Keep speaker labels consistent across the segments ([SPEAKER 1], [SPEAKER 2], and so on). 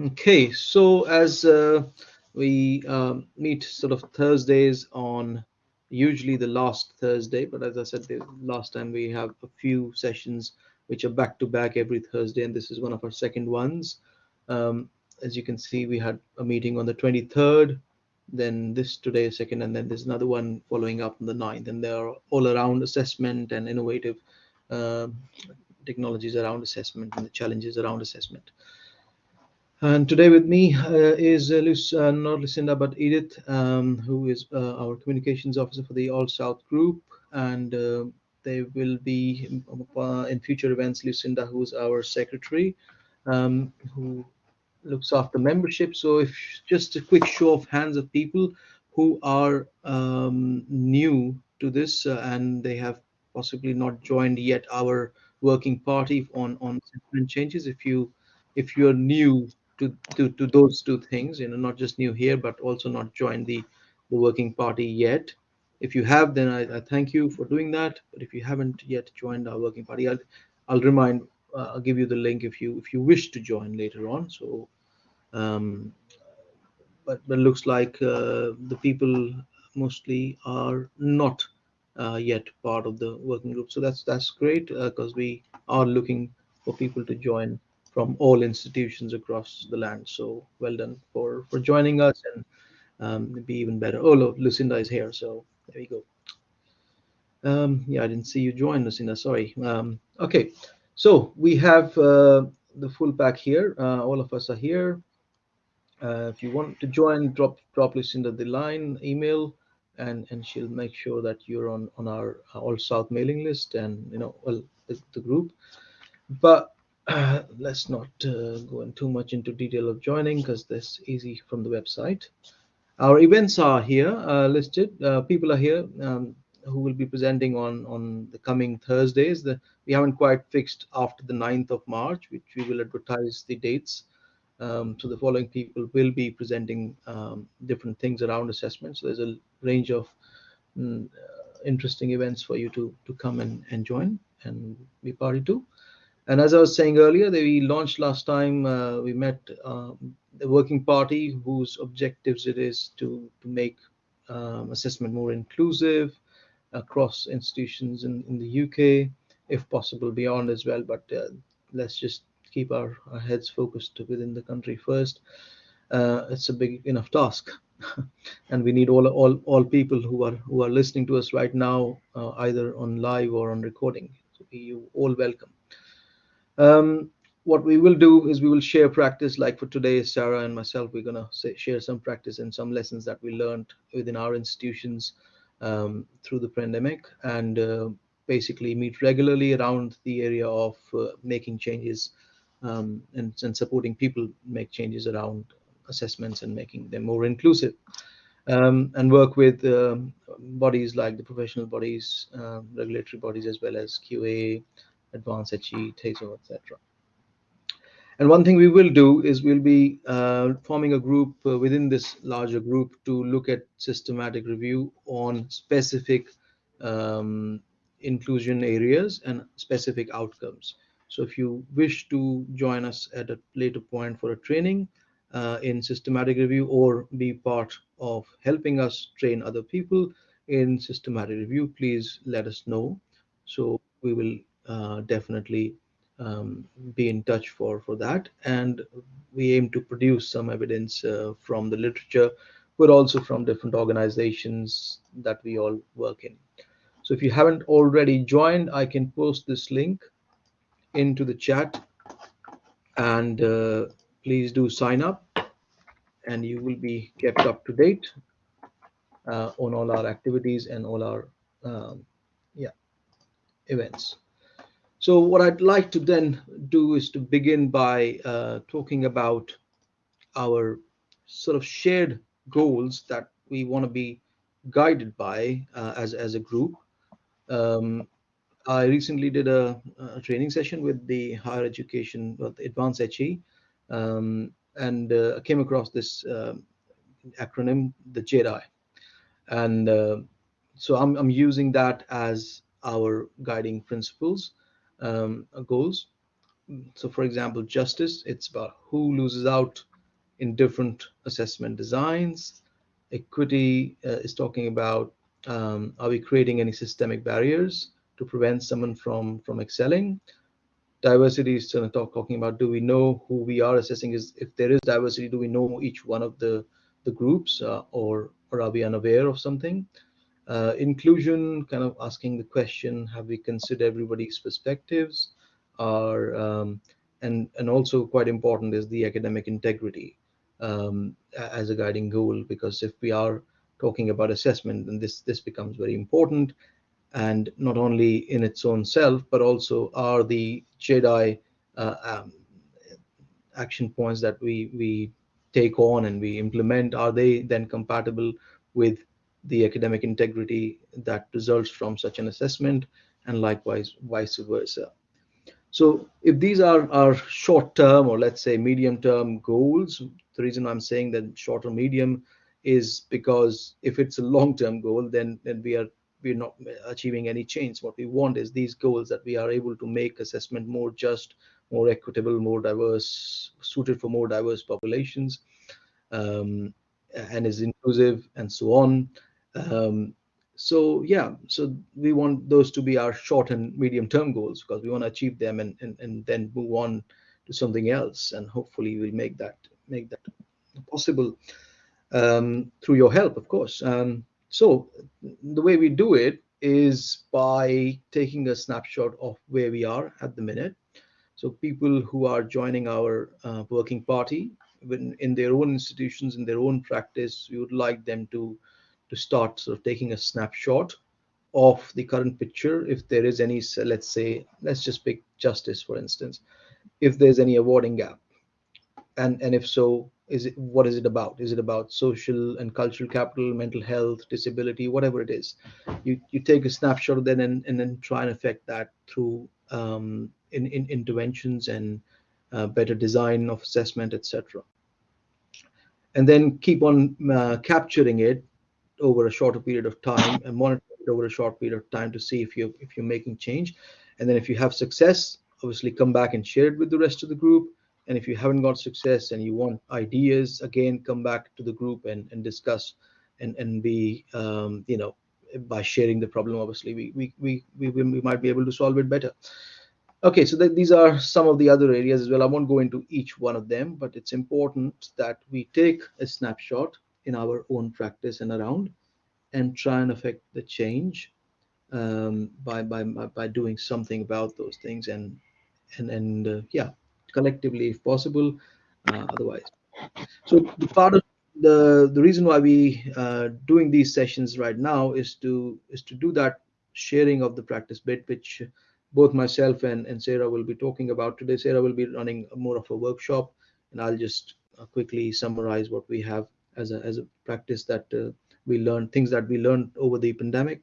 [SPEAKER 1] Okay, so as uh, we um, meet sort of Thursdays on usually the last Thursday, but as I said the last time, we have a few sessions which are back to back every Thursday, and this is one of our second ones. Um, as you can see, we had a meeting on the 23rd, then this today second, and then there's another one following up on the 9th, and they're all around assessment and innovative uh, technologies around assessment and the challenges around assessment. And today with me uh, is uh, uh, not Lucinda, but Edith, um, who is uh, our communications officer for the All South Group. And uh, they will be uh, in future events, Lucinda, who's our secretary, um, who looks after membership. So if just a quick show of hands of people who are um, new to this and they have possibly not joined yet our working party on, on changes. If you if you're new to, to, to those two things, you know, not just new here, but also not joined the, the working party yet. If you have, then I, I thank you for doing that. But if you haven't yet joined our working party, I'll, I'll remind, uh, I'll give you the link if you if you wish to join later on. So, um, but but looks like uh, the people mostly are not uh, yet part of the working group. So that's that's great because uh, we are looking for people to join from all institutions across the land. So well done for for joining us and um, be even better. Oh, look, Lucinda is here, so there you go. Um, yeah, I didn't see you join, Lucinda. Sorry. Um, okay, so we have uh, the full pack here. Uh, all of us are here. Uh, if you want to join, drop drop Lucinda the line email, and and she'll make sure that you're on on our All South mailing list and you know well the, the group. But uh, let's not uh, go in too much into detail of joining because that's easy from the website. Our events are here uh, listed. Uh, people are here um, who will be presenting on, on the coming Thursdays. The, we haven't quite fixed after the 9th of March, which we will advertise the dates. Um, so the following people will be presenting um, different things around assessment. So there's a range of mm, interesting events for you to, to come and, and join and be party to. And as I was saying earlier, we launched last time, uh, we met um, the working party whose objectives it is to, to make um, assessment more inclusive across institutions in, in the UK, if possible beyond as well. But uh, let's just keep our, our, heads focused within the country first. Uh, it's a big enough task. and we need all, all all people who are who are listening to us right now, uh, either on live or on recording. So you all welcome. Um, what we will do is we will share practice like for today sarah and myself we're going to share some practice and some lessons that we learned within our institutions um, through the pandemic and uh, basically meet regularly around the area of uh, making changes um, and, and, supporting people make changes around assessments and making them more inclusive. Um, and work with uh, bodies like the professional bodies uh, regulatory bodies as well as qa advanced HE, TASO, etc. And one thing we will do is we'll be uh, forming a group uh, within this larger group to look at systematic review on specific um, inclusion areas and specific outcomes. So if you wish to join us at a later point for a training uh, in systematic review or be part of helping us train other people in systematic review, please let us know. So we will uh, definitely um, be in touch for for that. And we aim to produce some evidence uh, from the literature but also from different organizations that we all work in. So if you haven't already joined i can post this link into the chat. And uh, please do sign up and you will be kept up to date uh, on all our activities and all our um, yeah events so what I'd like to then do is to begin by uh, talking about our sort of shared goals that we want to be guided by uh, as, as a group. Um, I recently did a, a, training session with the higher education, well, advanced HE, um, and uh, came across this uh, acronym, the JEDI. And uh, so I'm, I'm using that as our guiding principles um, goals. So, for example, justice, it's about who loses out in different assessment designs. Equity uh, is talking about um, are we creating any systemic barriers to prevent someone from from excelling? Diversity is talk, talking about do we know who we are assessing is if there is diversity, do we know each one of the the groups uh, or or are we unaware of something? Uh, inclusion, kind of asking the question, have we considered everybody's perspectives? Are um, and and also quite important is the academic integrity um, as a guiding goal because if we are talking about assessment then this this becomes very important and not only in its own self but also are the JEDI uh, um, action points that we we take on and we implement are they then compatible with the academic integrity that results from such an assessment and likewise vice versa so if these are our short term or let's say medium term goals, the reason I'm saying that short or medium is because if it's a long term goal, then, then we are we're not achieving any change. What we want is these goals that we are able to make assessment more just, more equitable, more diverse, suited for more diverse populations, um, and is inclusive and so on. Um, so yeah so we want those to be our short and medium term goals because we want to achieve them and, and and then move on to something else. And hopefully we'll make that make that possible um, through your help of course. Um, so the way we do it is by taking a snapshot of where we are at the minute. So people who are joining our uh, working party when in their own institutions in their own practice we would like them to to start sort of taking a snapshot of the current picture. If there is any let's say let's just pick justice for instance. If there's any awarding gap and and if so is it what is it about? Is it about social and cultural capital mental health disability whatever it is? You you take a snapshot then and, and then try and affect that through um, in, in interventions and uh, better design of assessment etc and then keep on uh, capturing it over a shorter period of time and monitor it over a short period of time to see if you if you're making change. And then if you have success obviously come back and share it with the rest of the group. And if you haven't got success and you want ideas again come back to the group and, and discuss and and be um, you know by sharing the problem obviously we we, we we we might be able to solve it better. Okay so th these are some of the other areas as well. I won't go into each one of them but it's important that we take a snapshot in our own practice and around and try and affect the change um, by, by by doing something about those things and and and uh, yeah collectively if possible uh, otherwise so the part of the the reason why we uh, doing these sessions right now is to is to do that sharing of the practice bit which both myself and, and Sarah will be talking about today. Sarah will be running more of a workshop and I'll just uh, quickly summarize what we have as a, as a practice that uh, we learned things that we learned over the pandemic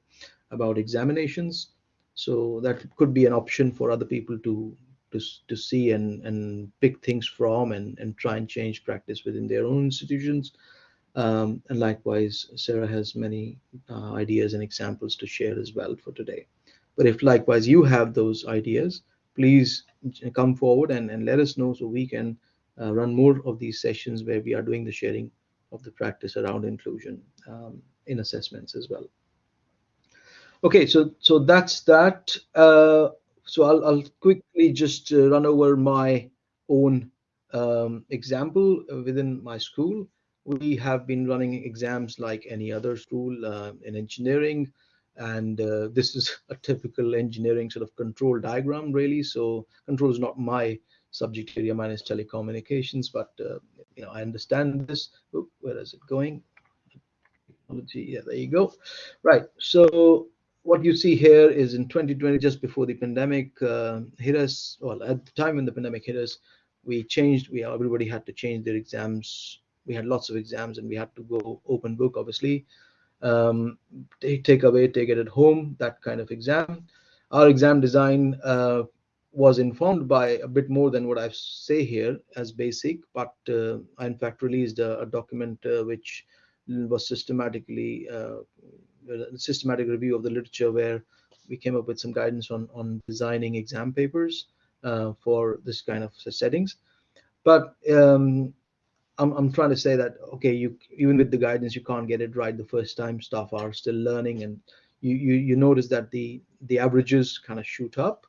[SPEAKER 1] about examinations. So that could be an option for other people to to, to see and and pick things from and and try and change practice within their own institutions. Um, and likewise sarah has many uh, ideas and examples to share as well for today. But if likewise you have those ideas please come forward and, and let us know so we can uh, run more of these sessions where we are doing the sharing of the practice around inclusion um, in assessments as well. Okay, so so that's that. Uh, so I'll, I'll quickly just uh, run over my own um, example within my school. We have been running exams like any other school uh, in engineering, and uh, this is a typical engineering sort of control diagram, really. So control is not my subject area minus telecommunications, but uh, you know I understand this. Oop, where is it going? Technology. Yeah, there you go. Right. So what you see here is in 2020, just before the pandemic uh, hit us, well, at the time when the pandemic hit us, we changed. We everybody had to change their exams. We had lots of exams, and we had to go open book, obviously. Um, take, take away, take it at home, that kind of exam. Our exam design uh, was informed by a bit more than what I say here as basic, but uh, I in fact released a, a document uh, which was systematically uh, systematic review of the literature where we came up with some guidance on on designing exam papers uh, for this kind of settings. But um, I'm, I'm trying to say that okay you even with the guidance you can't get it right the first time staff are still learning and you you, you notice that the the averages kind of shoot up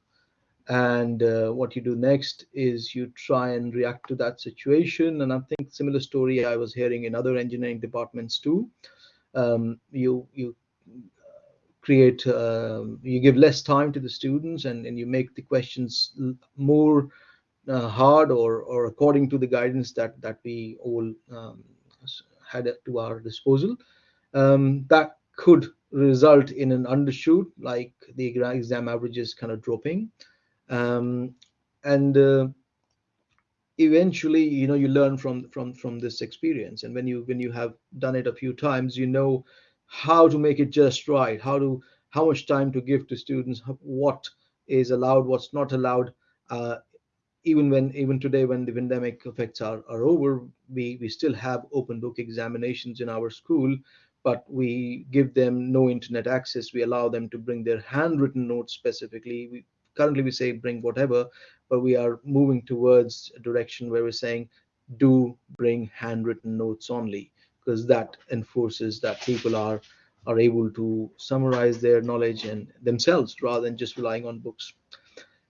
[SPEAKER 1] and uh, what you do next is you try and react to that situation. And i think similar story i was hearing in other engineering departments too. Um, you you create um, you give less time to the students and, and you make the questions more uh, hard or or according to the guidance that that we all um, had to our disposal. Um, that could result in an undershoot like the exam averages kind of dropping um, and uh, eventually you know you learn from from from this experience. And when you when you have done it a few times you know how to make it just right how to how much time to give to students what is allowed what's not allowed. Uh, even when even today when the pandemic effects are, are over we we still have open book examinations in our school but we give them no internet access. We allow them to bring their handwritten notes specifically. We currently we say bring whatever but we are moving towards a direction where we're saying do bring handwritten notes only because that enforces that people are are able to summarize their knowledge and themselves rather than just relying on books.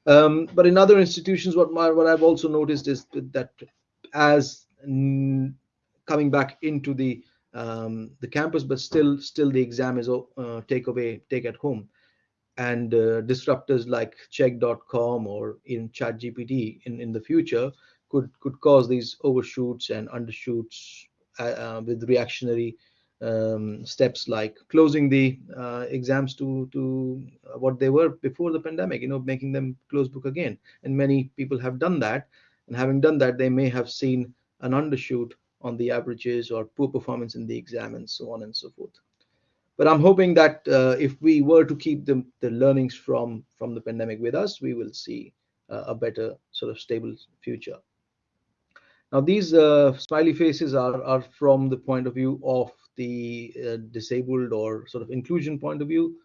[SPEAKER 1] Um, but in other institutions what my, what i've also noticed is that as coming back into the um, the campus but still still the exam is uh, take away take at home and uh, disruptors like Chegg.com or in ChatGPT in, in the future could could cause these overshoots and undershoots uh, uh, with reactionary um, steps like closing the uh, exams to to what they were before the pandemic you know making them close book again. And many people have done that. And having done that they may have seen an undershoot on the averages or poor performance in the exam and so on and so forth but i'm hoping that uh, if we were to keep the, the learnings from from the pandemic with us we will see uh, a better sort of stable future. Now these uh, smiley faces are are from the point of view of the uh, disabled or sort of inclusion point of view.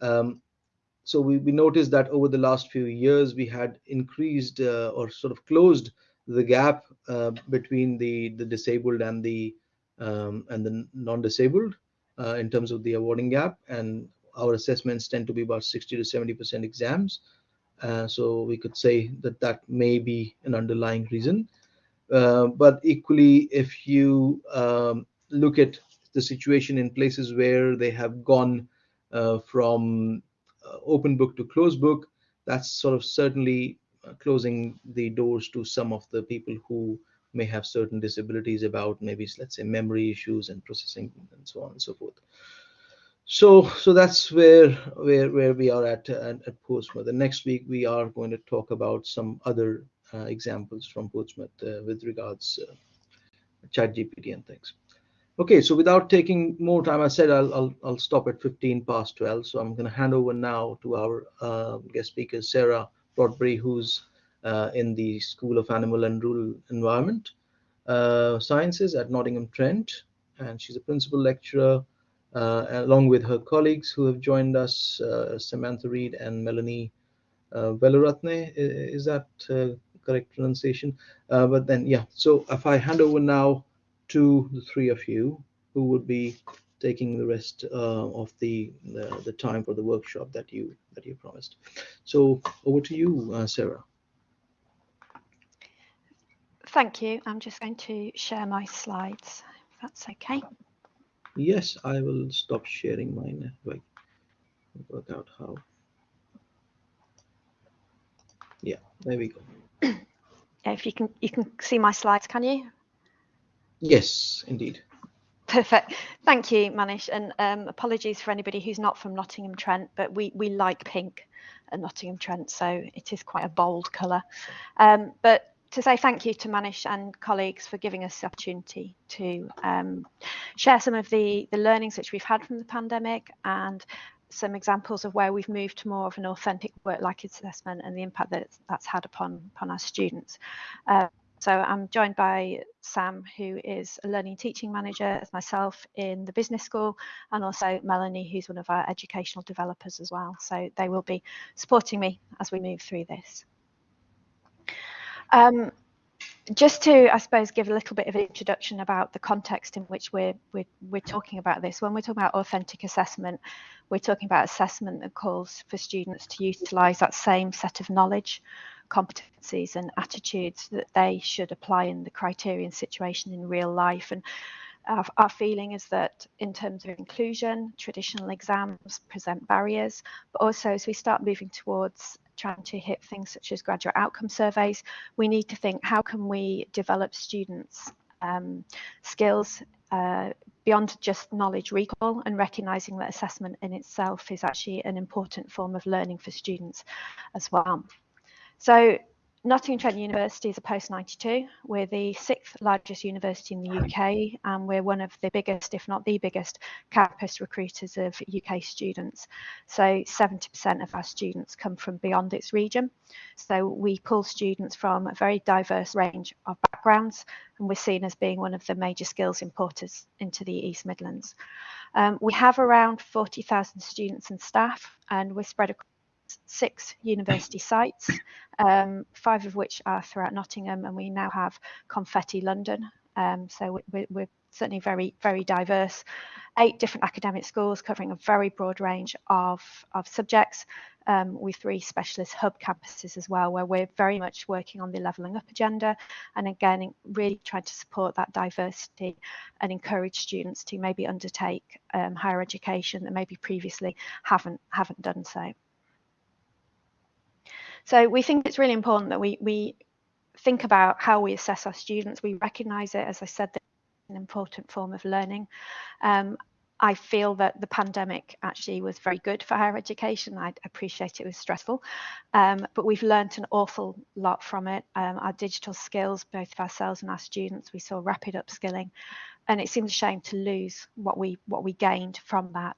[SPEAKER 1] Um, so we, we noticed that over the last few years we had increased uh, or sort of closed the gap uh, between the the disabled and the um, and the non-disabled uh, in terms of the awarding gap and our assessments tend to be about 60 to 70 percent exams. Uh, so we could say that that may be an underlying reason. Uh, but equally if you um, look at the situation in places where they have gone uh, from uh, open book to closed book that's sort of certainly uh, closing the doors to some of the people who may have certain disabilities about maybe let's say memory issues and processing and so on and so forth. So so that's where where where we are at at, at Portsmouth. The next week we are going to talk about some other uh, examples from Portsmouth uh, with regards uh, chat gpt and things. Okay so without taking more time i said i'll i'll, I'll stop at 15 past 12 so i'm going to hand over now to our uh, guest speaker sarah Broadbury, who's in the School of Animal and Rural Environment uh, Sciences at Nottingham Trent. And she's a principal lecturer uh, along with her colleagues who have joined us, Samantha Reed and Melanie uh, Velaratne. Is that correct pronunciation? but then, yeah, so if I hand over now to the three of you who would be taking the rest uh, of the, the, the time for the workshop that you that you promised. So over to you, uh, Sarah.
[SPEAKER 2] Thank you. I'm just going to share my slides, if that's okay.
[SPEAKER 1] Yes, I will stop sharing mine. Wait, work out how. Yeah, there we go.
[SPEAKER 2] yeah, if you can, you can see my slides, can you?
[SPEAKER 1] Yes, indeed.
[SPEAKER 2] Perfect. Thank you, Manish. And um, apologies for anybody who's not from Nottingham Trent, but we, we like pink at Nottingham Trent, so it is quite a bold colour. Um, but to say thank you to Manish and colleagues for giving us the opportunity to um, share some of the, the learnings which we've had from the pandemic and some examples of where we've moved to more of an authentic work-like assessment and the impact that that's had upon, upon our students. Uh, so I'm joined by Sam, who is a learning teaching manager, as myself in the business school, and also Melanie, who's one of our educational developers as well. So they will be supporting me as we move through this. Um, just to, I suppose, give a little bit of an introduction about the context in which we're, we're, we're talking about this. When we're talking about authentic assessment, we're talking about assessment that calls for students to utilise that same set of knowledge, competencies and attitudes that they should apply in the criterion situation in real life. And our, our, feeling is that in terms of inclusion, traditional exams present barriers, but also as we start moving towards trying to hit things such as graduate outcome surveys, we need to think how can we develop students' um, skills uh, beyond just knowledge recall and recognizing that assessment in itself is actually an important form of learning for students as well. So Nottingham Trent University is a post 92. We're the sixth largest university in the UK, and we're one of the biggest, if not the biggest, campus recruiters of UK students. So 70% of our students come from beyond its region. So we pull students from a very diverse range of backgrounds, and we're seen as being one of the major skills importers into the East Midlands. Um, we have around 40,000 students and staff, and we're spread across six university sites, um, five of which are throughout Nottingham, and we now have Confetti London. Um, so we're, we're, certainly very, very diverse. Eight different academic schools covering a very broad range of, of subjects, um, with three specialist hub campuses as well, where we're very much working on the levelling up agenda, and again, really trying to support that diversity and encourage students to maybe undertake um, higher education that maybe previously haven't haven't done so. So we think it's really important that we, we think about how we assess our students. We recognise it, as I said, an important form of learning. Um, I feel that the pandemic actually was very good for higher education. I appreciate it was stressful, um, but we've learned an awful lot from it. Um, our digital skills, both of ourselves and our students, we saw rapid upskilling, and it seems a shame to lose what we what we gained from that.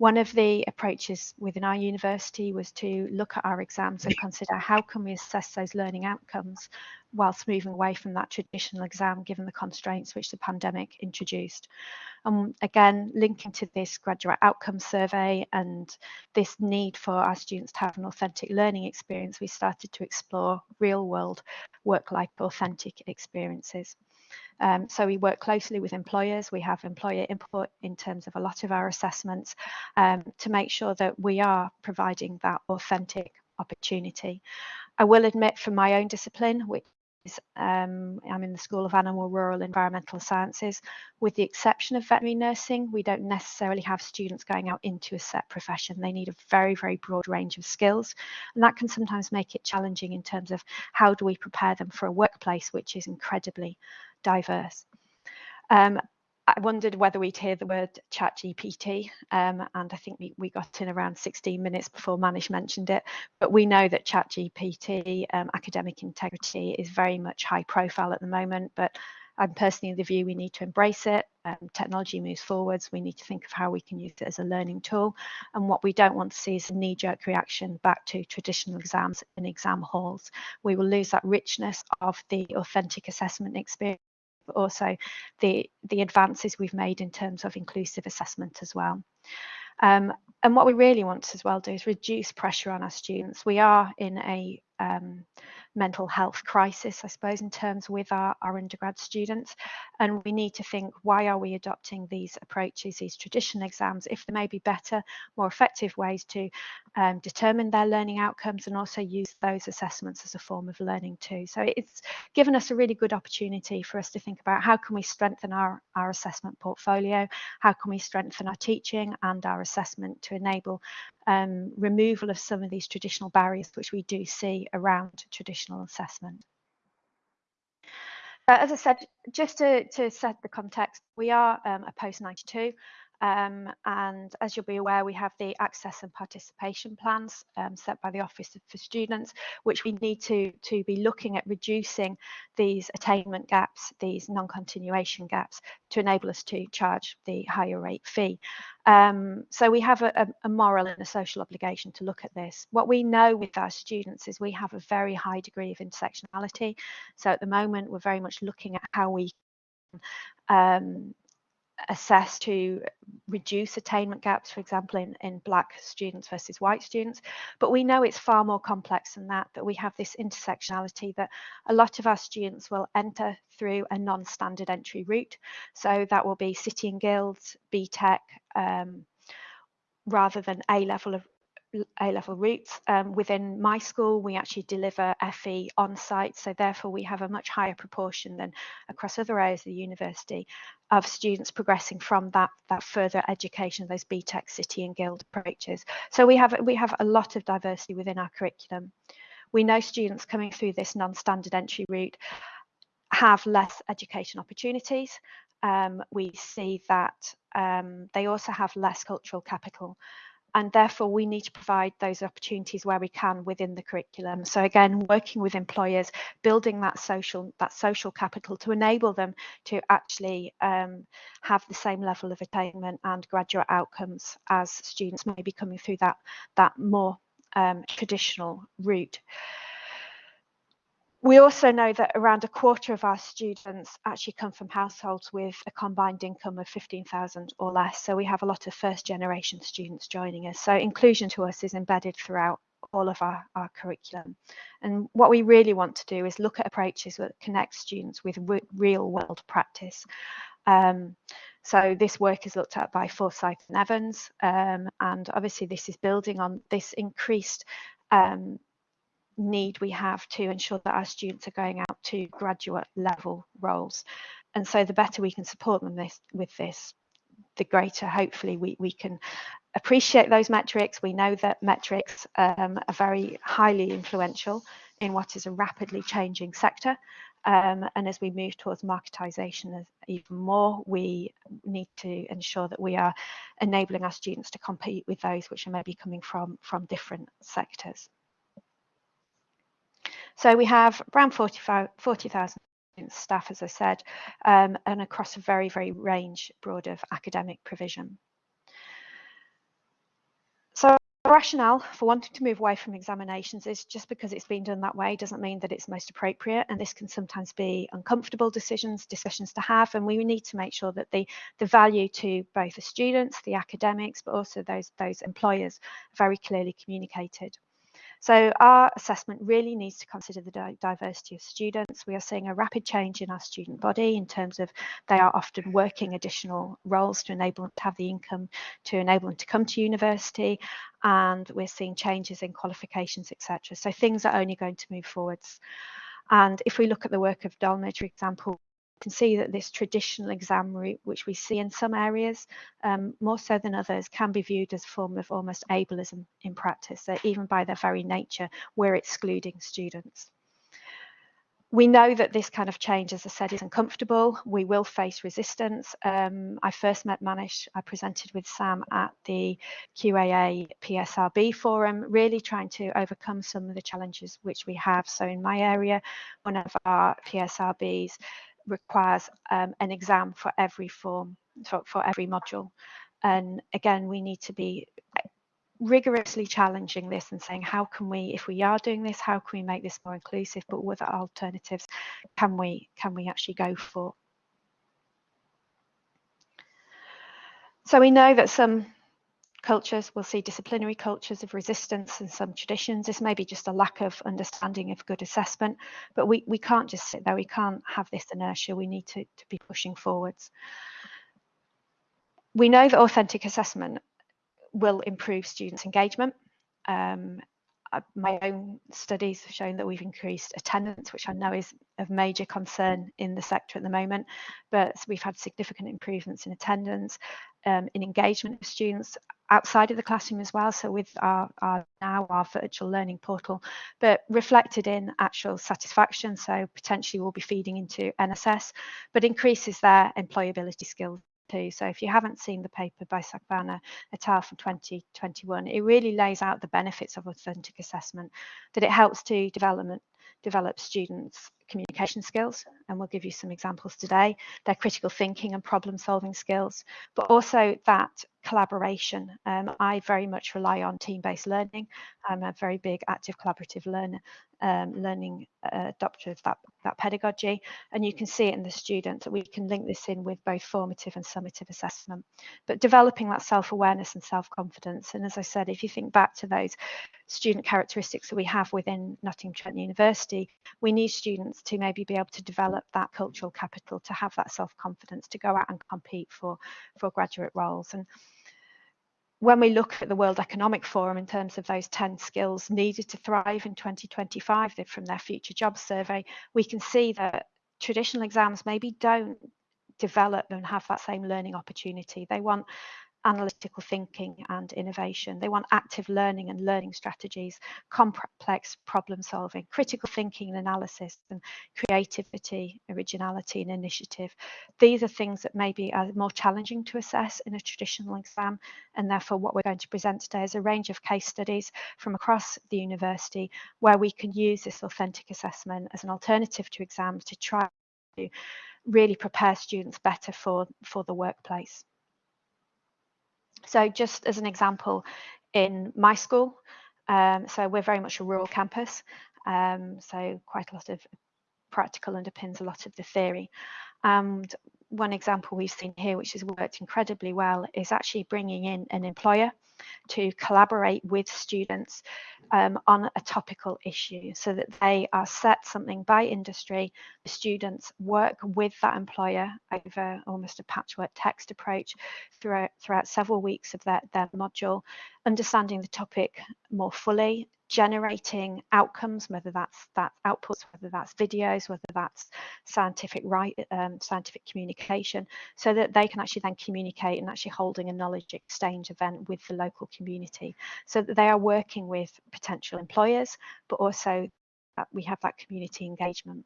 [SPEAKER 2] One of the approaches within our university was to look at our exams and consider how can we assess those learning outcomes whilst moving away from that traditional exam given the constraints which the pandemic introduced. And again, linking to this graduate outcome survey and this need for our students to have an authentic learning experience, we started to explore real world work-life authentic experiences. Um, so we work closely with employers. We have employer input in terms of a lot of our assessments um, to make sure that we are providing that authentic opportunity. I will admit from my own discipline, which um, I'm in the School of Animal, Rural, Environmental Sciences. With the exception of veterinary nursing, we don't necessarily have students going out into a set profession. They need a very, very broad range of skills, and that can sometimes make it challenging in terms of how do we prepare them for a workplace which is incredibly diverse. Um, I wondered whether we'd hear the word chat GPT um, and I think we, we got in around 16 minutes before Manish mentioned it but we know that chat GPT um, academic integrity is very much high profile at the moment but I'm personally of the view we need to embrace it. Um, technology moves forwards. We need to think of how we can use it as a learning tool. And what we don't want to see is a knee-jerk reaction back to traditional exams in exam halls. We will lose that richness of the authentic assessment experience but also the, the advances we've made in terms of inclusive assessment as well. Um, and what we really want to as well do is reduce pressure on our students. We are in a um, mental health crisis, I suppose, in terms with our, our undergrad students. And we need to think, why are we adopting these approaches, these traditional exams, if there may be better, more effective ways to um, determine their learning outcomes and also use those assessments as a form of learning too. So it's given us a really good opportunity for us to think about how can we strengthen our, our assessment portfolio, how can we strengthen our teaching and our assessment to enable um, removal of some of these traditional barriers which we do see around traditional assessment. Uh, as I said, just to, to, set the context, we are um, a post 92 um, and as you'll be aware, we have the access and participation plans um, set by the Office for Students, which we need to, to be looking at reducing these attainment gaps, these non-continuation gaps, to enable us to charge the higher rate fee. Um, so we have a, a, moral and a social obligation to look at this. What we know with our students is we have a very high degree of intersectionality. So at the moment, we're very much looking at how we um, assess to reduce attainment gaps, for example, in, in black students versus white students. But we know it's far more complex than that, that we have this intersectionality that a lot of our students will enter through a non-standard entry route. So that will be City and Guilds, BTEC, um, rather than A level of a-level routes. Um, within my school, we actually deliver FE on site, so therefore we have a much higher proportion than across other areas of the university of students progressing from that that further education, those BTEC City and Guild approaches. So we have we have a lot of diversity within our curriculum. We know students coming through this non-standard entry route have less education opportunities. Um, we see that um, they also have less cultural capital and therefore we need to provide those opportunities where we can within the curriculum. So again working with employers building that social that social capital to enable them to actually um, have the same level of attainment and graduate outcomes as students may be coming through that that more um, traditional route we also know that around a quarter of our students actually come from households with a combined income of 15,000 or less. So we have a lot of first generation students joining us. So inclusion to us is embedded throughout all of our, our curriculum. And what we really want to do is look at approaches that connect students with re real world practice. Um, so this work is looked at by Forsyth and Evans, um, and obviously this is building on this increased um, need we have to ensure that our students are going out to graduate level roles. And so the better we can support them this, with this, the greater hopefully we, we can appreciate those metrics. We know that metrics um, are very highly influential in what is a rapidly changing sector. Um, and as we move towards marketisation even more, we need to ensure that we are enabling our students to compete with those which are maybe coming from, from different sectors. So we have around 40,000 staff, as I said, um, and across a very, very range broad of academic provision. So the rationale for wanting to move away from examinations is just because it's been done that way doesn't mean that it's most appropriate and this can sometimes be uncomfortable decisions discussions to have and we need to make sure that the the value to both the students the academics but also those those employers very clearly communicated so our assessment really needs to consider the di diversity of students. We are seeing a rapid change in our student body in terms of they are often working additional roles to enable them to have the income to enable them to come to university. And we're seeing changes in qualifications, etc. So things are only going to move forwards. And if we look at the work of Dolmage, for example, can see that this traditional exam route, which we see in some areas um, more so than others, can be viewed as a form of almost ableism in practice, that even by their very nature, we're excluding students. We know that this kind of change, as I said, is uncomfortable. We will face resistance. Um, I first met Manish, I presented with Sam at the QAA PSRB forum, really trying to overcome some of the challenges which we have. So in my area, one of our PSRBs requires um, an exam for every form, for, for every module. And again, we need to be rigorously challenging this and saying how can we if we are doing this how can we make this more inclusive but what alternatives can we can we actually go for so we know that some cultures. We'll see disciplinary cultures of resistance and some traditions. This may be just a lack of understanding of good assessment, but we, we can't just sit there. We can't have this inertia. We need to, to be pushing forwards. We know that authentic assessment will improve students' engagement. Um, my own studies have shown that we've increased attendance, which I know is of major concern in the sector at the moment, but we've had significant improvements in attendance, um, in engagement of students outside of the classroom as well. So with our, our, now our virtual learning portal, but reflected in actual satisfaction. So potentially we'll be feeding into NSS, but increases their employability skills too. So if you haven't seen the paper by Sokhanvar et al. from 2021, it really lays out the benefits of authentic assessment, that it helps to development, develop students' communication skills, and we'll give you some examples today, their critical thinking and problem solving skills, but also that collaboration. Um, I very much rely on team-based learning. I'm a very big active collaborative learner, um, learning uh, adopter of that, that pedagogy. And you can see it in the students that we can link this in with both formative and summative assessment. But developing that self-awareness and self-confidence. And as I said, if you think back to those student characteristics that we have within Nottingham Trent University, we need students to maybe be able to develop that cultural capital, to have that self-confidence, to go out and compete for, for graduate roles. And when we look at the World Economic Forum in terms of those 10 skills needed to thrive in 2025 from their future jobs survey, we can see that traditional exams maybe don't develop and have that same learning opportunity. They want analytical thinking and innovation. They want active learning and learning strategies, complex problem solving, critical thinking and analysis, and creativity, originality, and initiative. These are things that maybe are more challenging to assess in a traditional exam, and therefore, what we're going to present today is a range of case studies from across the university where we can use this authentic assessment as an alternative to exams to try to really prepare students better for, for the workplace. So just as an example, in my school, um, so we're very much a rural campus, um, so quite a lot of practical underpins a lot of the theory. And one example we've seen here, which has worked incredibly well, is actually bringing in an employer to collaborate with students um, on a topical issue so that they are set something by industry. The students work with that employer over almost a patchwork text approach throughout, throughout several weeks of their, their module, understanding the topic more fully, generating outcomes, whether that's that outputs, whether that's videos, whether that's scientific right, um, scientific communication, so that they can actually then communicate and actually holding a knowledge exchange event with the local community, so that they are working with potential employers, but also we have that community engagement.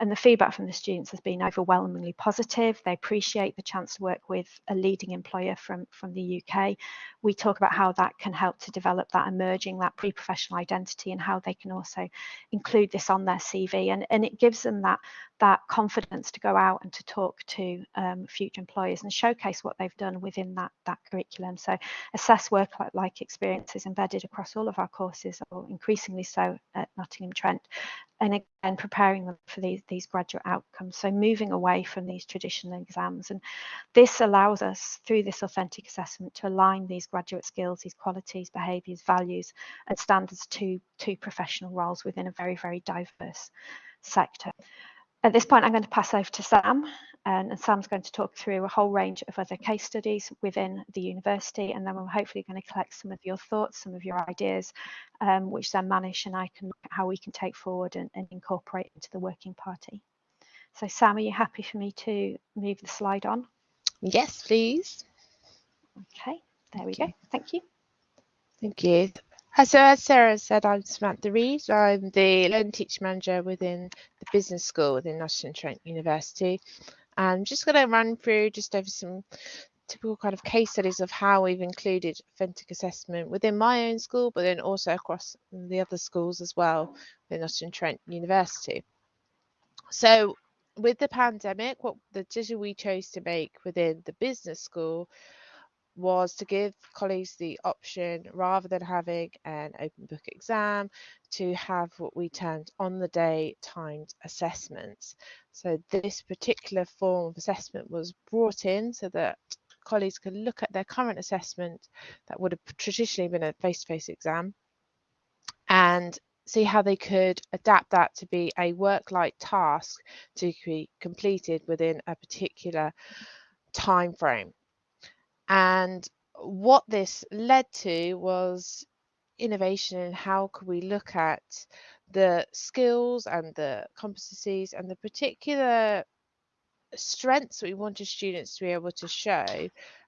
[SPEAKER 2] And the feedback from the students has been overwhelmingly positive. They appreciate the chance to work with a leading employer from, from the UK. We talk about how that can help to develop that emerging, that pre-professional identity and how they can also include this on their CV. And, and it gives them that, that confidence to go out and to talk to um, future employers and showcase what they've done within that, that curriculum. So assess work-like experiences embedded across all of our courses, or increasingly so at Nottingham Trent, and again preparing them for these these graduate outcomes. So moving away from these traditional exams. And this allows us through this authentic assessment to align these graduate skills these qualities behaviors values and standards to to professional roles within a very very diverse sector. At this point, I'm going to pass over to Sam, and, Sam's going to talk through a whole range of other case studies within the university, and then we're hopefully going to collect some of your thoughts, some of your ideas, um, which then Manish and I can look at how we can take forward and, and incorporate into the working party. So Sam, are you happy for me to move the slide on?
[SPEAKER 3] Yes, please.
[SPEAKER 2] Okay, there we go. Thank you.
[SPEAKER 3] Thank you. So as Sarah said, I'm Samantha Reed. I'm the Learning Teaching Manager within the Business School within Nottingham Trent University. I'm just going to run through just over some typical kind of case studies of how we've included authentic assessment within my own school, but then also across the other schools as well within Nottingham Trent University. So with the pandemic, what the decision we chose to make within the business school was to give colleagues the option rather than having an open book exam to have what we termed on the day timed assessments. So this particular form of assessment was brought in so that colleagues could look at their current assessment that would have traditionally been a face-to-face -face exam and see how they could adapt that to be a work-like task to be completed within a particular time frame. And what this led to was innovation in how could we look at the skills and the competencies and the particular strengths we wanted students to be able to show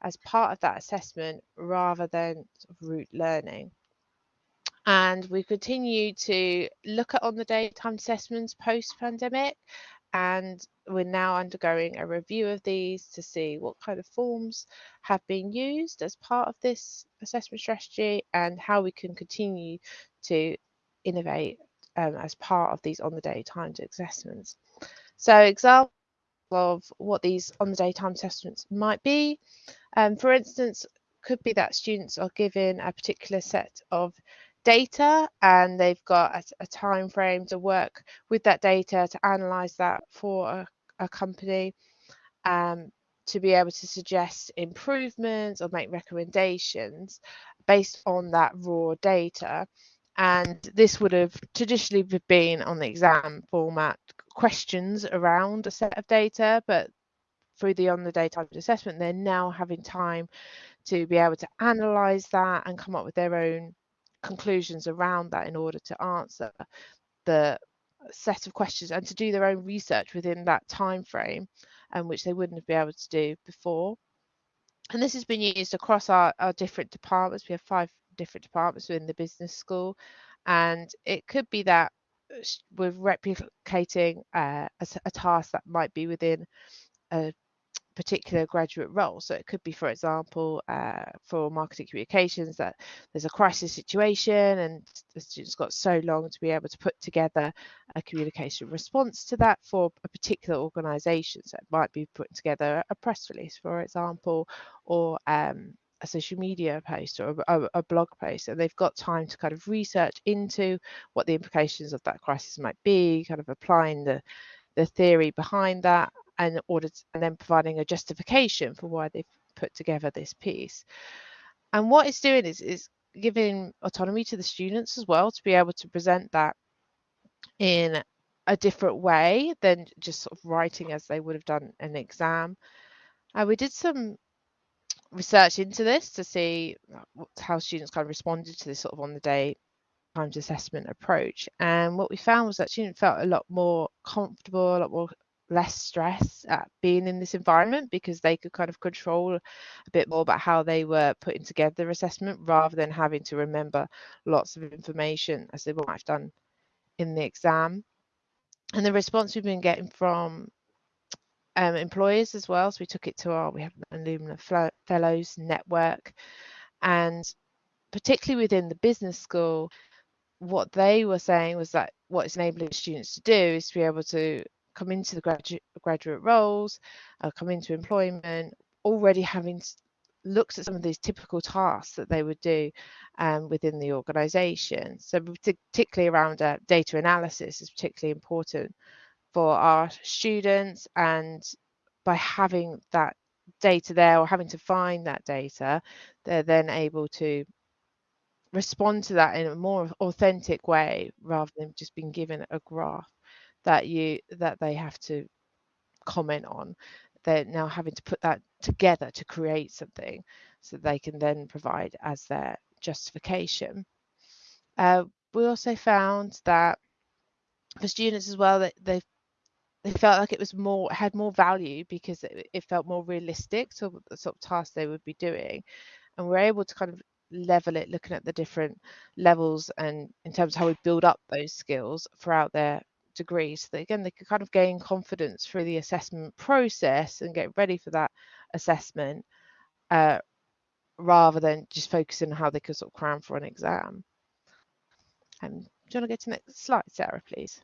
[SPEAKER 3] as part of that assessment rather than rote learning. And we continue to look at on the day time assessments post pandemic and we're now undergoing a review of these to see what kind of forms have been used as part of this assessment strategy and how we can continue to innovate um, as part of these on the day timed assessments. So example of what these on the day timed assessments might be, um, for instance, could be that students are given a particular set of data and they've got a, a time frame to work with that data to analyze that for a, a company um, to be able to suggest improvements or make recommendations based on that raw data. And this would have traditionally been on the exam format questions around a set of data but through the on the day type assessment they're now having time to be able to analyze that and come up with their own conclusions around that in order to answer the set of questions and to do their own research within that time frame and um, which they wouldn't have been able to do before. And this has been used across our, our different departments. We have five different departments within the business school and it could be that uh, we're replicating uh, a, a, task that might be within a particular graduate role. So it could be, for example, uh, for marketing communications, that there's a crisis situation and the students got so long to be able to put together a communication response to that for a particular organisation. So it might be putting together a press release, for example, or um, a social media post or a, a, blog post and they've got time to kind of research into what the implications of that crisis might be kind of applying the the theory behind that and and then providing a justification for why they've put together this piece. And what it's doing is is giving autonomy to the students as well to be able to present that in a different way than just sort of writing as they would have done an exam. Uh, we did some research into this to see how students kind of responded to this sort of on the day times assessment approach. And what we found was that students felt a lot more comfortable, a lot more less stress at being in this environment because they could kind of control a bit more about how they were putting together their assessment rather than having to remember lots of information as they might have done in the exam. And the response we've been getting from um, employers as well, so we took it to our, we have an Alumni Fellows network, and particularly within the business school, what they were saying was that what it's enabling students to do is to be able to come into the graduate graduate roles, uh, come into employment, already having looked at some of these typical tasks that they would do um, within the organisation. So particularly around uh, data analysis is particularly important for our students and by having that data there or having to find that data, they're then able to respond to that in a more authentic way rather than just being given a graph that you that they have to comment on they're now having to put that together to create something so they can then provide as their justification. Uh, we also found that for students as well that they they felt like it was more had more value because it, it felt more realistic to the sort of task they would be doing and we're able to kind of level it looking at the different levels and in terms of how we build up those skills throughout their degree so that again they could kind of gain confidence through the assessment process and get ready for that assessment uh, rather than just focusing on how they could sort of cram for an exam. Um, do you want to go to the next slide, Sarah, please?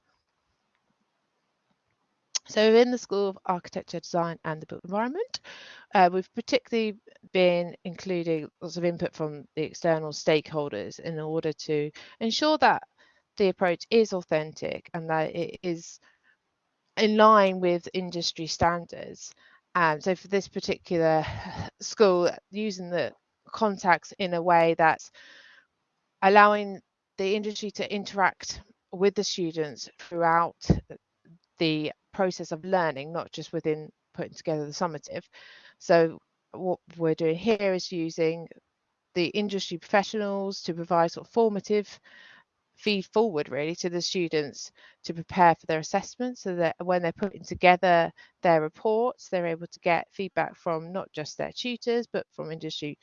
[SPEAKER 3] So in the School of Architecture, Design and the Built Environment, uh, we've particularly been including lots of input from the external stakeholders in order to ensure that the approach is authentic and that it is in line with industry standards. And so for this particular school, using the contacts in a way that's allowing the industry to interact with the students throughout the process of learning, not just within putting together the summative. So what we're doing here is using the industry professionals to provide sort of formative feed forward really to the students to prepare for their assessment so that when they're putting together their reports they're able to get feedback from not just their tutors but from industry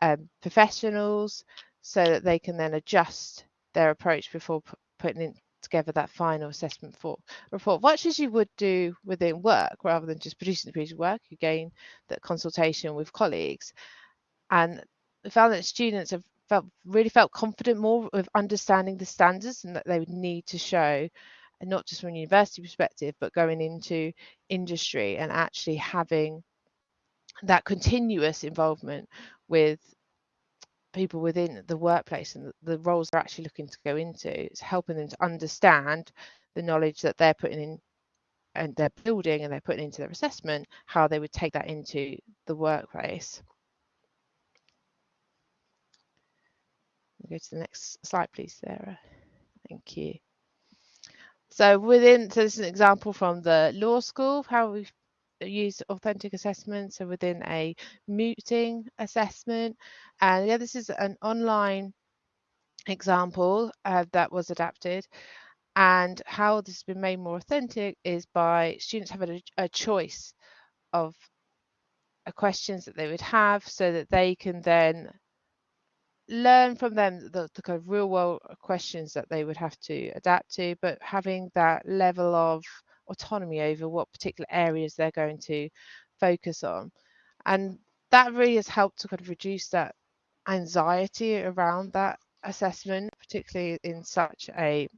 [SPEAKER 3] um, professionals so that they can then adjust their approach before putting in together that final assessment for report much as you would do within work rather than just producing the piece of work you gain that consultation with colleagues. And found that students have felt really felt confident more with understanding the standards and that they would need to show and not just from a university perspective but going into industry and actually having that continuous involvement with people within the workplace and the roles they're actually looking to go into. It's helping them to understand the knowledge that they're putting in and they're building and they're putting into their assessment how they would take that into the workplace go to the next slide please sarah. Thank you. So within so this is an example from the law school how we use authentic assessment so within a mooting assessment. And yeah this is an online example uh, that was adapted. And how this has been made more authentic is by students having a, a choice of uh, questions that they would have so that they can then learn from them the, the, kind of real world uh, questions that they would have to adapt to, but having that level of autonomy over what particular areas they're going to focus on. And that really has helped to kind of reduce that anxiety around that assessment, particularly in such a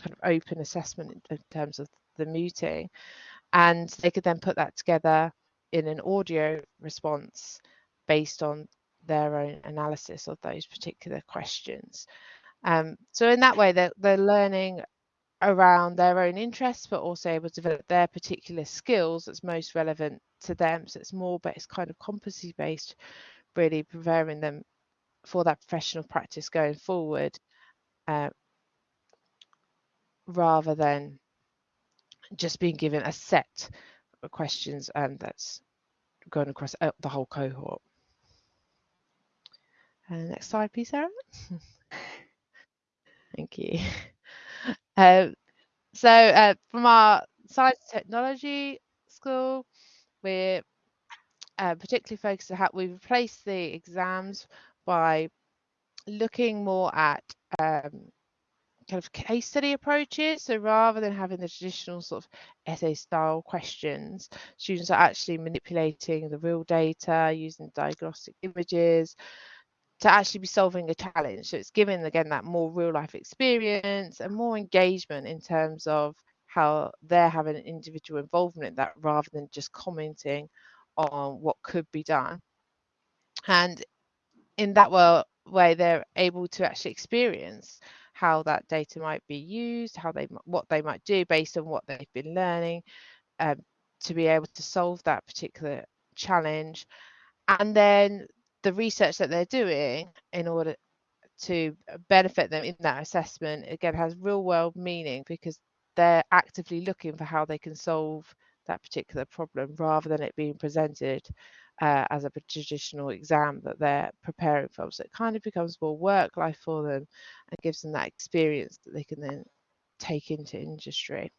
[SPEAKER 3] kind of open assessment in terms of the mooting. And they could then put that together in an audio response based on their own analysis of those particular questions. Um, so in that way, they're, they're learning around their own interests, but also able to develop their particular skills that's most relevant to them. So it's more, but it's kind of competency based, really preparing them for that professional practice going forward, uh, rather than just being given a set of questions and that's going across uh, the whole cohort. Uh, next slide, please, Sarah. Thank you. Um, so uh, from our science technology school, we're uh, particularly focused on how we replace the exams by looking more at um, kind of case study approaches. So rather than having the traditional sort of essay style questions, students are actually manipulating the real data using diagnostic images, to actually be solving a challenge. So it's giving again that more real life experience and more engagement in terms of how they're having an individual involvement in that rather than just commenting on what could be done. And in that way, they're able to actually experience how that data might be used, how they what they might do based on what they've been learning, um, to be able to solve that particular challenge. And then the research that they're doing in order to benefit them in that assessment again has real world meaning because they're actively looking for how they can solve that particular problem rather than it being presented uh, as a traditional exam that they're preparing for. So it kind of becomes more work life for them and gives them that experience that they can then take into industry.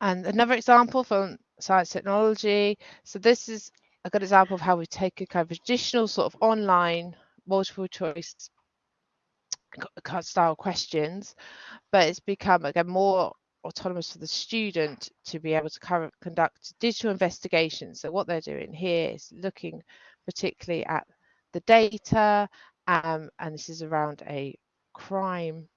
[SPEAKER 3] And another example from science technology. So this is a good example of how we take a kind of traditional sort of online multiple choice style questions, but it's become again more autonomous for the student to be able to conduct digital investigations. So what they're doing here is looking particularly at the data, um, and this is around a crime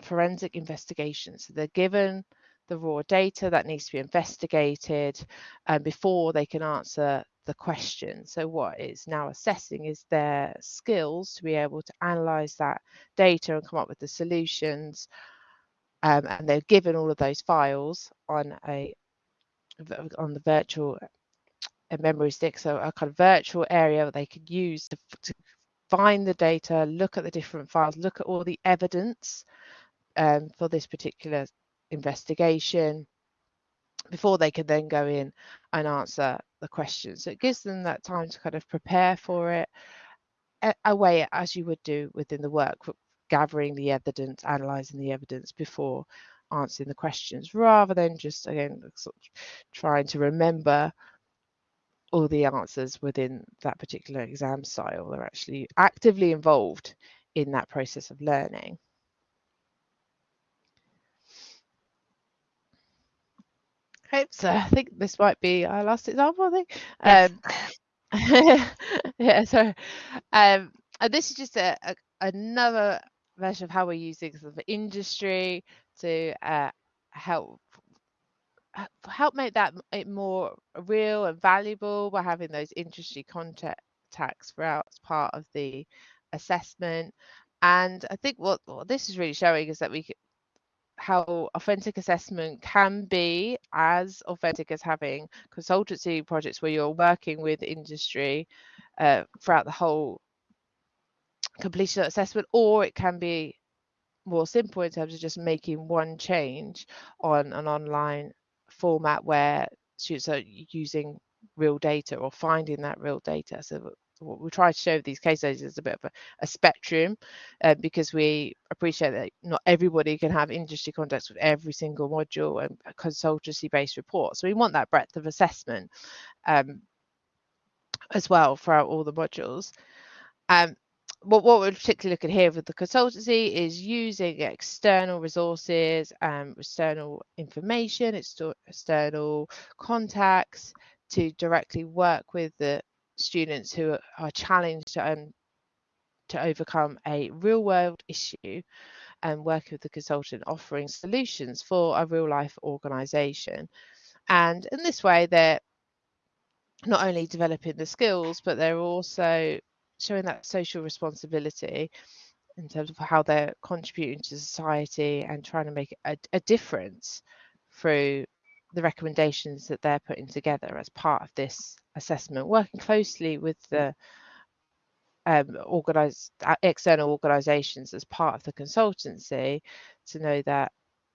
[SPEAKER 3] forensic investigation. So they're given the raw data that needs to be investigated um, before they can answer the question. So what it's now assessing is their skills to be able to analyze that data and come up with the solutions. Um, and they're given all of those files on a on the virtual memory stick, so a kind of virtual area that they could use to, to find the data, look at the different files, look at all the evidence um, for this particular investigation before they can then go in and answer the questions. So it gives them that time to kind of prepare for it away as you would do within the work, gathering the evidence, analysing the evidence before answering the questions, rather than just again sort of trying to remember all the answers within that particular exam style. They're actually actively involved in that process of learning. Okay, so I think this might be our last example, I think. Um, yeah, so um, and this is just a, a another version of how we're using sort of industry to uh, help help make that it more real and valuable by having those industry contacts throughout as part of the assessment. And I think what, what this is really showing is that we how authentic assessment can be as authentic as having consultancy projects where you're working with industry uh, throughout the whole completion assessment, or it can be more simple in terms of just making one change on an online format where students are using real data or finding that real data. So what we try to show these case studies is a bit of a, a spectrum uh, because we appreciate that not everybody can have industry contacts with every single module and consultancy based report. So we want that breadth of assessment um, as well throughout all the modules. Um, what, what we're particularly looking here with the consultancy is using external resources, um, external information, external contacts to directly work with the students who are challenged to, um, to overcome a real world issue and work with the consultant offering solutions for a real life organization. And in this way, they're not only developing the skills, but they're also showing that social responsibility in terms of how they're contributing to society and trying to make a, a difference through the recommendations that they're putting together as part of this assessment, working closely with the um, organized uh, external organizations as part of the consultancy to know that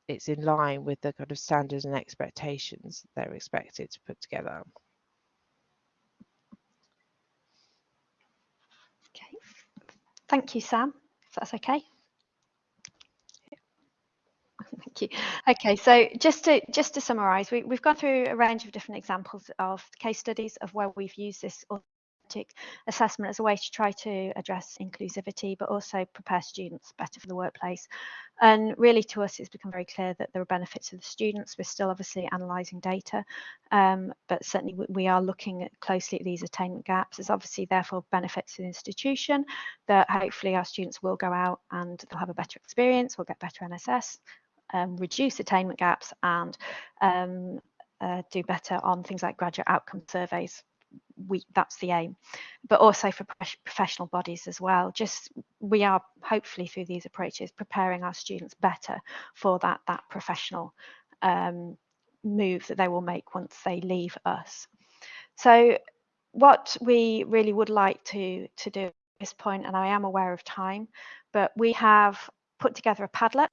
[SPEAKER 3] it's in line with the kind of standards and expectations they're expected to put together.
[SPEAKER 2] Okay, thank you, Sam, if that's okay. Thank you. Okay, so just to just to summarise, we, we've gone through a range of different examples of case studies of where we've used this authentic assessment as a way to try to address inclusivity, but also prepare students better for the workplace. And really, to us, it's become very clear that there are benefits to the students. We're still obviously analysing data, um, but certainly we, we are looking at closely at these attainment gaps. There's obviously therefore benefits to the institution that hopefully our students will go out and they'll have a better experience, we'll get better NSS, um, reduce attainment gaps and um, uh, do better on things like graduate outcome surveys. We, that's the aim, but also for professional bodies as well. Just we are hopefully through these approaches preparing our students better for that that professional um, move that they will make once they leave us. So what we really would like to to do at this point, and I am aware of time, but we have put together a Padlet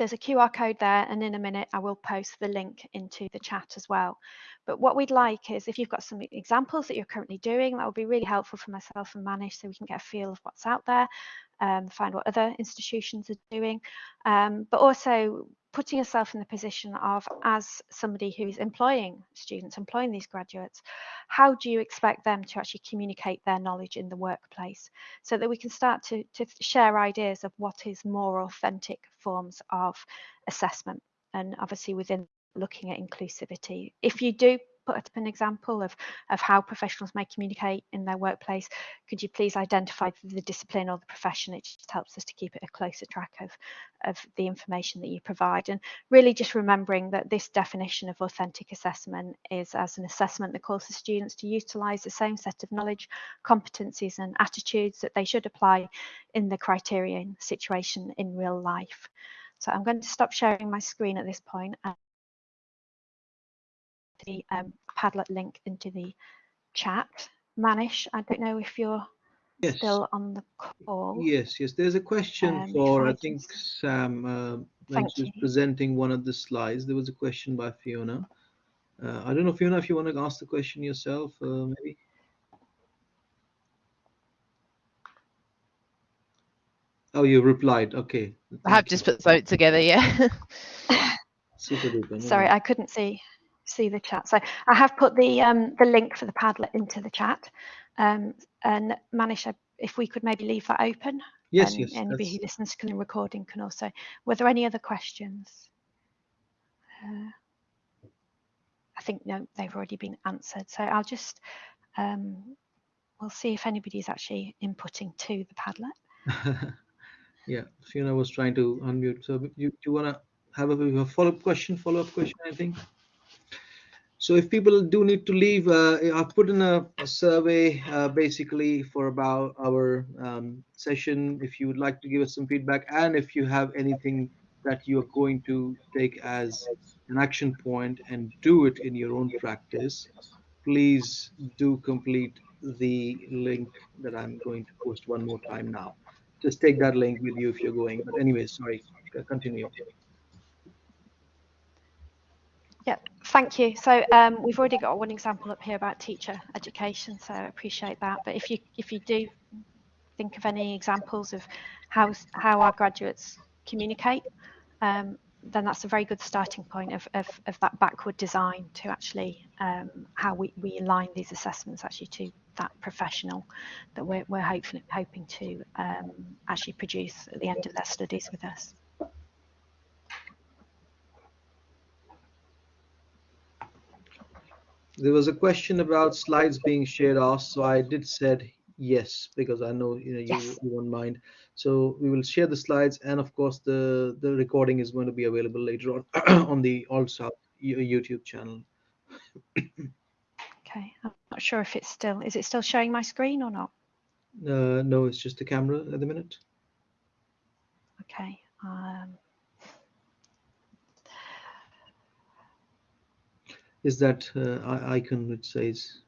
[SPEAKER 2] there's a QR code there and in a minute I will post the link into the chat as well. But what we'd like is if you've got some examples that you're currently doing, that would be really helpful for myself and Manish so we can get a feel of what's out there, um, find what other institutions are doing, um, but also putting yourself in the position of as somebody who is employing students, employing these graduates, how do you expect them to actually communicate their knowledge in the workplace so that we can start to, to share ideas of what is more authentic forms of assessment and obviously within looking at inclusivity. If you do put up an example of, of how professionals may communicate in their workplace, could you please identify the discipline or the profession? It just helps us to keep a closer track of, of the information that you provide. And really just remembering that this definition of authentic assessment is as an assessment that calls the students to utilise the same set of knowledge, competencies and attitudes that they should apply in the criterion situation in real life. So I'm going to stop sharing my screen at this point the um, Padlet link into the chat. Manish, I don't know if you're yes. still on the call.
[SPEAKER 1] Yes, yes. There's a question um, for, I, I think Sam uh, when she was presenting one of the slides. There was a question by Fiona. Uh, I don't know, Fiona, if you want to ask the question yourself, uh, maybe. Oh, you replied. Okay.
[SPEAKER 3] I have just put the together, yeah.
[SPEAKER 2] Super duper. Sorry, I couldn't see see the chat. So I have put the um, the link for the Padlet into the chat. Um, and Manish, if we could maybe leave that open.
[SPEAKER 1] Yes, yes.
[SPEAKER 2] Anybody that's... who listens to the recording can also. Were there any other questions? Uh, I think no, they've already been answered. So I'll just um, we'll see if anybody's actually inputting to the Padlet.
[SPEAKER 1] yeah, Fiona was trying to unmute. So you, you want to have a, a follow-up question, follow-up question, I think? So if people do need to leave, uh, I've put in a, a survey uh, basically for about our um, session. If you would like to give us some feedback and if you have anything that you are going to take as an action point and do it in your own practice, please do complete the link that I'm going to post one more time now. Just take that link with you if you're going. But anyway, sorry, continue.
[SPEAKER 2] Yeah, thank you. So um, we've already got one example up here about teacher education, so I appreciate that. But if you if you do think of any examples of how how our graduates communicate, um, then that's a very good starting point of, of, of that backward design to actually um, how we, we align these assessments actually to that professional that we're, we're hoping, hoping to um, actually produce at the end of their studies with us.
[SPEAKER 1] There was a question about slides being shared off, so I did said yes because I know you know you, yes. you won't mind. So we will share the slides, and of course the the recording is going to be available later on on the also YouTube channel.
[SPEAKER 2] okay, I'm not sure if it's still is it still showing my screen or not.
[SPEAKER 1] Uh, no, it's just the camera at the minute.
[SPEAKER 2] Okay. Um,
[SPEAKER 1] is that uh, icon which says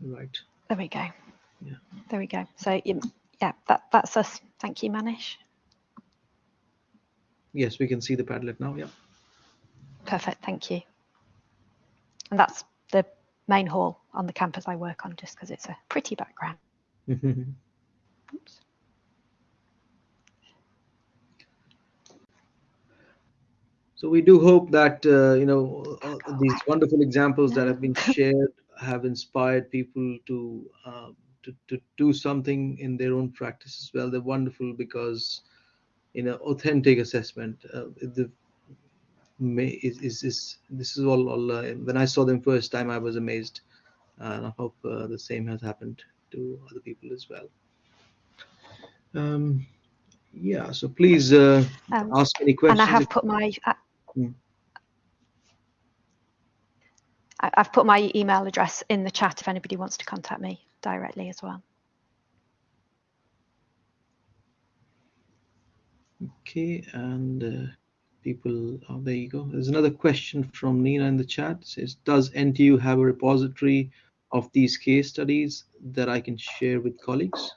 [SPEAKER 1] right.
[SPEAKER 2] There we go. Yeah. There we go. So yeah that that's us. Thank you manish.
[SPEAKER 1] Yes we can see the padlet now yeah.
[SPEAKER 2] Perfect. Thank you. And that's the main hall on the campus i work on just because it's a pretty background. Oops.
[SPEAKER 1] So we do hope that uh, you know uh, these wonderful examples that have been shared have inspired people to, uh, to to do something in their own practice as well. They're wonderful because you know authentic assessment. Uh, the is, is, is this is all, all uh, when I saw them first time I was amazed, and I hope uh, the same has happened to other people as well. Um, yeah, so please uh, um, ask any questions.
[SPEAKER 2] And I have put my Mm. I've put my email address in the chat if anybody wants to contact me directly as well.
[SPEAKER 1] Okay, and uh, people, oh, there you go. There's another question from Nina in the chat. It says, does NTU have a repository of these case studies that I can share with colleagues?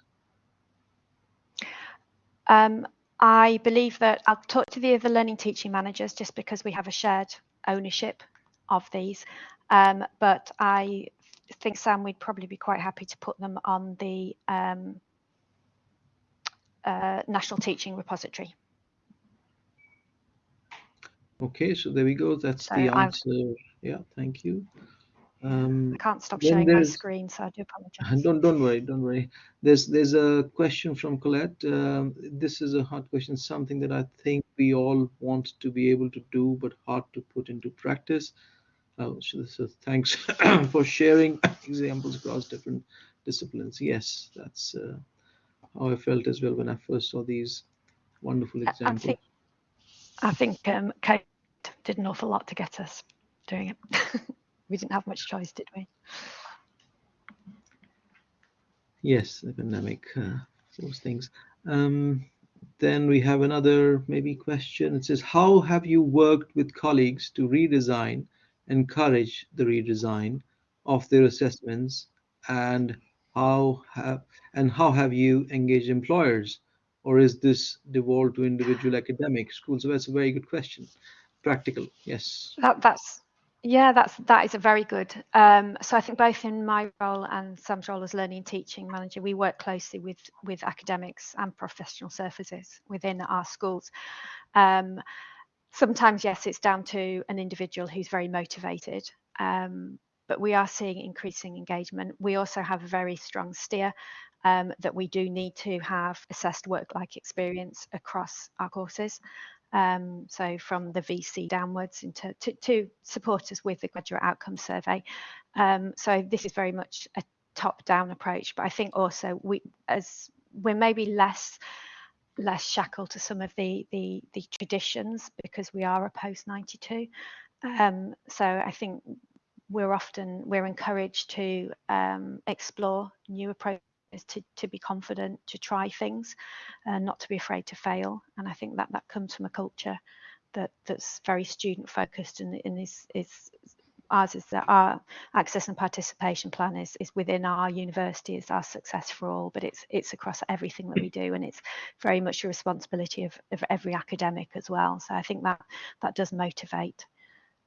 [SPEAKER 2] Um, I believe that I'll talk to the other learning teaching managers just because we have a shared ownership of these. Um, but I think, Sam, we'd probably be quite happy to put them on the um, uh, National Teaching Repository.
[SPEAKER 1] Okay, so there we go. That's so the answer. I've, yeah, thank you.
[SPEAKER 2] Um, I can't stop sharing my screen, so I do apologize.
[SPEAKER 1] Don't don't worry, don't worry. There's there's a question from Colette. Um, this is a hard question, something that I think we all want to be able to do, but hard to put into practice. Oh, so, so thanks for sharing examples across different disciplines. Yes, that's uh, how I felt as well when I first saw these wonderful examples. I
[SPEAKER 2] think, I think um, Kate did an awful lot to get us doing it. we didn't have much choice, did we?
[SPEAKER 1] Yes, the pandemic, uh, those things. Um, then we have another maybe question. It says, how have you worked with colleagues to redesign, encourage the redesign of their assessments, and how have and how have you engaged employers, or is this devolved to individual academic schools? So that's a very good question. Practical, yes.
[SPEAKER 2] That, that's yeah, that's that is a very good. Um, so I think both in my role and Sam's role as learning and teaching manager, we work closely with with academics and professional services within our schools. Um, sometimes, yes, it's down to an individual who's very motivated, um, but we are seeing increasing engagement. We also have a very strong steer um, that we do need to have assessed work-like experience across our courses. Um, so from the VC downwards into to, to support us with the graduate outcome survey. Um, so this is very much a top-down approach. But I think also we, as we're maybe less less shackled to some of the the, the traditions because we are a post 92. Um, so I think we're often we're encouraged to um, explore new approaches to, to be confident to try things and not to be afraid to fail. And i think that that comes from a culture that that's very student focused and, and is is ours is that our access and participation plan is is within our university is our success for all but it's it's across everything that we do and it's very much a responsibility of, of every academic as well. So i think that that does motivate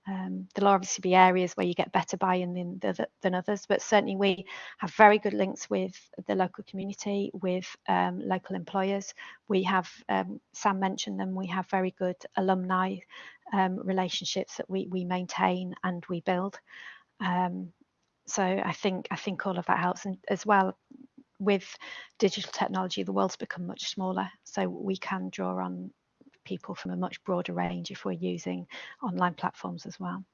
[SPEAKER 2] um, there'll obviously be areas where you get better buy-in than, than others, but certainly we have very good links with the local community, with um, local employers. We have, um, Sam mentioned them, we have very good alumni um, relationships that we, we maintain and we build. Um, so I think I think all of that helps, and as well with digital technology, the world's become much smaller, so we can draw on people from a much broader range if we're using online platforms as well.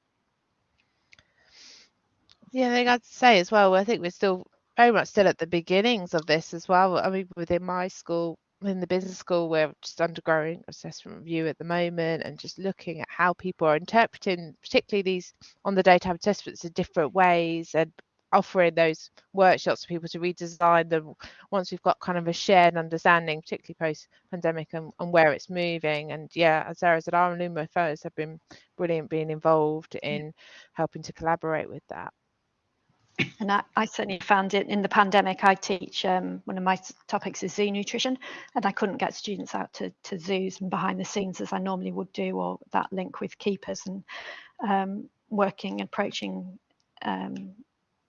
[SPEAKER 3] Yeah, I think I'd say as well, I think we're still very much still at the beginnings of this as well. I mean, within my school, in the business school, we're just undergoing assessment review at the moment and just looking at how people are interpreting, particularly these on the data assessments in different ways and offering those workshops for people to redesign them once we've got kind of a shared understanding, particularly post pandemic and, and, where it's moving. And yeah, as Sarah said, our alumni fellows have been brilliant being involved in helping to collaborate with that.
[SPEAKER 2] And I, I, certainly found it in the pandemic. I teach um, one of my topics is zoo nutrition, and I couldn't get students out to, to zoos and behind the scenes as I normally would do, or that link with keepers and um, working, approaching um,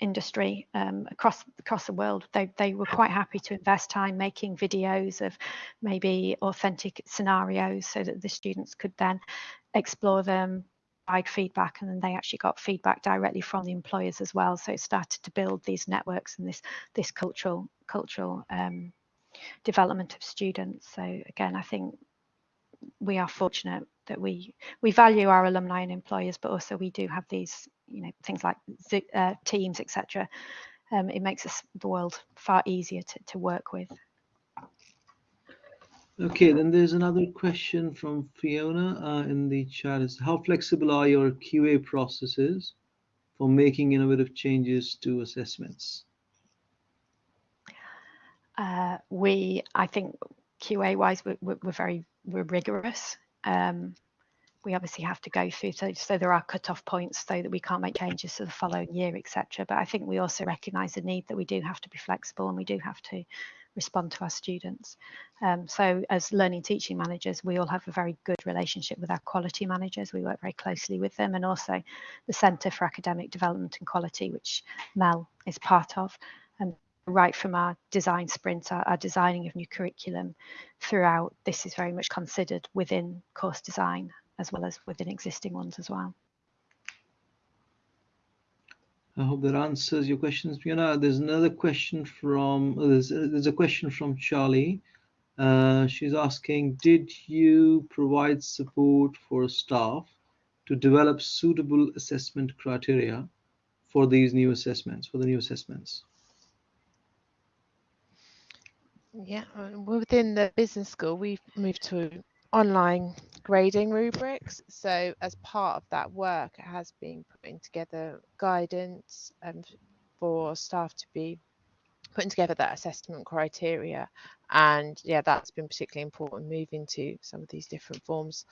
[SPEAKER 2] industry um, across across the world. They they were quite happy to invest time making videos of maybe authentic scenarios so that the students could then explore them, provide feedback, and then they actually got feedback directly from the employers as well. So it started to build these networks and this this cultural cultural um, development of students. So again, I think we are fortunate that we we value our alumni and employers, but also we do have these you know things like uh, teams etc um, it makes us the world far easier to, to work with.
[SPEAKER 1] Okay then there's another question from fiona uh, in the chat is how flexible are your qa processes for making innovative changes to assessments?
[SPEAKER 2] Uh, we i think qa wise we're, we're very we're rigorous. Um, we obviously have to go through so, so there are cut-off points so that we can't make changes to the following year etc but i think we also recognize the need that we do have to be flexible and we do have to respond to our students. Um, so as learning teaching managers we all have a very good relationship with our quality managers. We work very closely with them and also the centre for academic development and quality which mel is part of. And right from our design sprint our, our designing of new curriculum throughout this is very much considered within course design as well as within existing ones as well.
[SPEAKER 1] I hope that answers your questions, Fiona. There's another question from there's, there's a question from Charlie. Uh, she's asking, did you provide support for staff to develop suitable assessment criteria for these new assessments, for the new assessments?
[SPEAKER 3] Yeah, within the business school, we've moved to online grading rubrics. So as part of that work, it has been putting together guidance um, for staff to be putting together that assessment criteria. And yeah, that's been particularly important moving to some of these different forms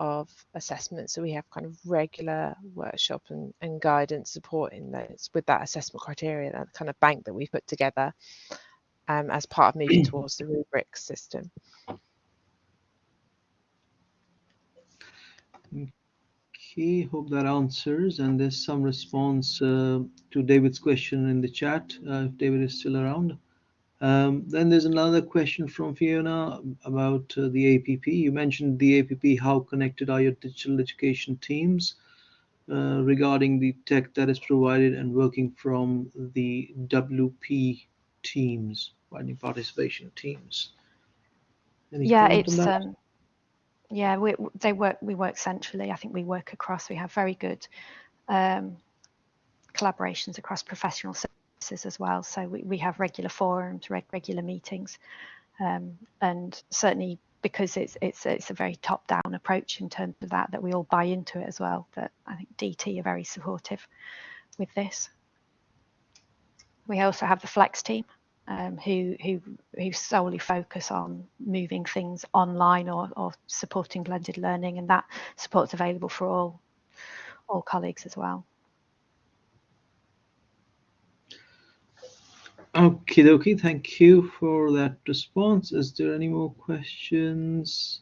[SPEAKER 3] of assessment. So we have kind of regular workshop and, and guidance supporting those with that assessment criteria, that kind of bank that we've put together um, as part of moving towards the rubric system.
[SPEAKER 1] Okay, hope that answers. And there's some response uh, to David's question in the chat, uh, if David is still around. Um, then there's another question from Fiona about uh, the APP. You mentioned the APP. How connected are your digital education teams uh, regarding the tech that is provided and working from the WP teams, providing participation teams?
[SPEAKER 2] Any yeah, it's um, yeah, we they work. We work centrally. I think we work across. We have very good um, collaborations across professional services as well. So we, we have regular forums, reg, regular meetings, um, and certainly because it's it's it's a very top down approach in terms of that that we all buy into it as well. That I think DT are very supportive with this. We also have the flex team um, who who who solely focus on moving things online or, or supporting blended learning, and that support's available for all all colleagues as well.
[SPEAKER 1] Okay, dokie. Thank you for that response. Is there any more questions?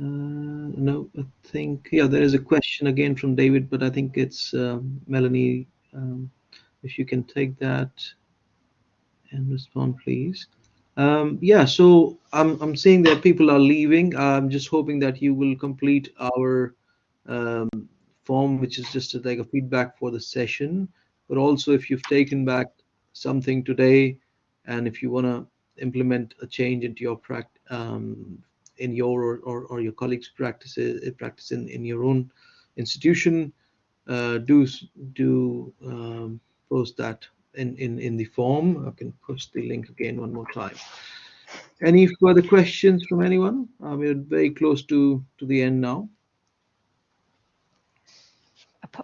[SPEAKER 1] Uh, no, I think yeah, there is a question again from David, but I think it's um, Melanie. Um, if you can take that and respond, please. Um, yeah, so I'm I'm seeing that people are leaving. I'm just hoping that you will complete our um, form, which is just like a feedback for the session. But also, if you've taken back something today, and if you want to implement a change into your practice um, in your or, or, or, your colleagues' practices eh, practice in, in your own institution, uh, do do um, post that in, in in the form. I can push the link again one more time. Any further questions from anyone? Uh, we're very close to to the end now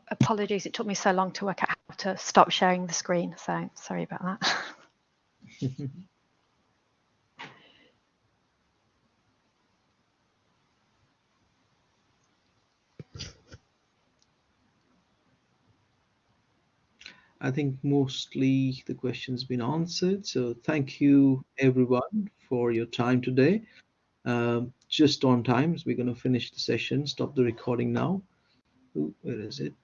[SPEAKER 2] apologies, it took me so long to work out how to stop sharing the screen. So sorry about that.
[SPEAKER 1] I think mostly the questions been answered. So thank you everyone for your time today. Um, just on time, so we're going to finish the session, stop the recording now. Ooh, where is it?